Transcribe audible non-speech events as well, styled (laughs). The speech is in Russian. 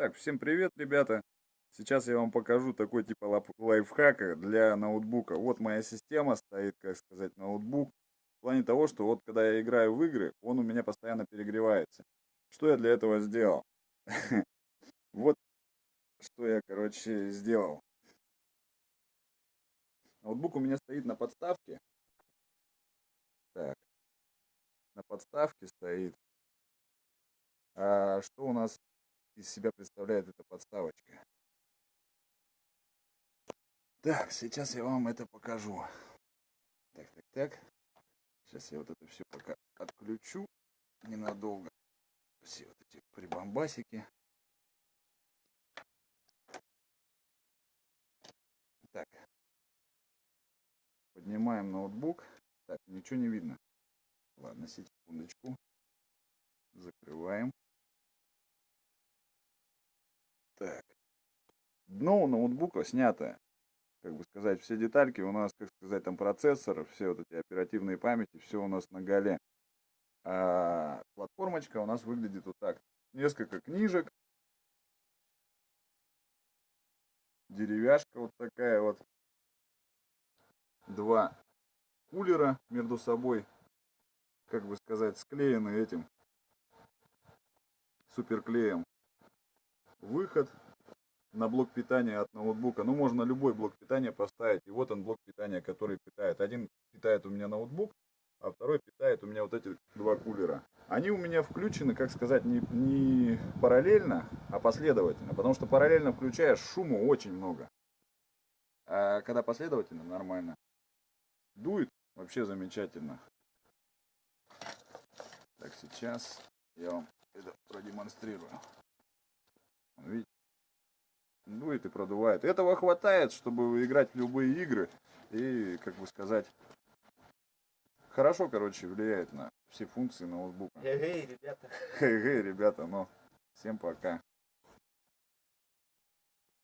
Так, всем привет, ребята. Сейчас я вам покажу такой типа лайфхака для ноутбука. Вот моя система стоит, как сказать, ноутбук. В плане того, что вот когда я играю в игры, он у меня постоянно перегревается. Что я для этого сделал? (laughs) Вот что я, короче, сделал. Ноутбук у меня стоит на подставке. Так. На подставке стоит. А что у нас из себя представляет эта подставочка? Так, сейчас я вам это покажу. Так, так, так. Сейчас я вот это все пока отключу ненадолго. Все вот эти прибамбасики. Так. Поднимаем ноутбук. Так, ничего не видно. Ладно, секундочку. Закрываем. Так. Дно у ноутбука снято. Как бы сказать, все детальки у нас, как сказать, там процессор, все вот эти оперативные памяти, все у нас на голе. А платформочка у нас выглядит вот так. Несколько книжек. Деревяшка вот такая вот. Два кулера между собой, как бы сказать, склеены этим суперклеем. Выход на блок питания от ноутбука. Ну, можно любой блок питания поставить. И вот он блок питания, который питает. Один питает у меня ноутбук, а второй питает у меня вот эти два кулера. Они у меня включены, как сказать, не, не параллельно, а последовательно. Потому что параллельно включаешь, шума очень много. А когда последовательно, нормально. Дует вообще замечательно. Так, сейчас я вам это продемонстрирую. Дует и продувает. Этого хватает, чтобы играть в любые игры. И, как бы сказать, хорошо, короче, влияет на все функции ноутбука. Эй, ребята. Хей, хей, ребята, ну, всем пока.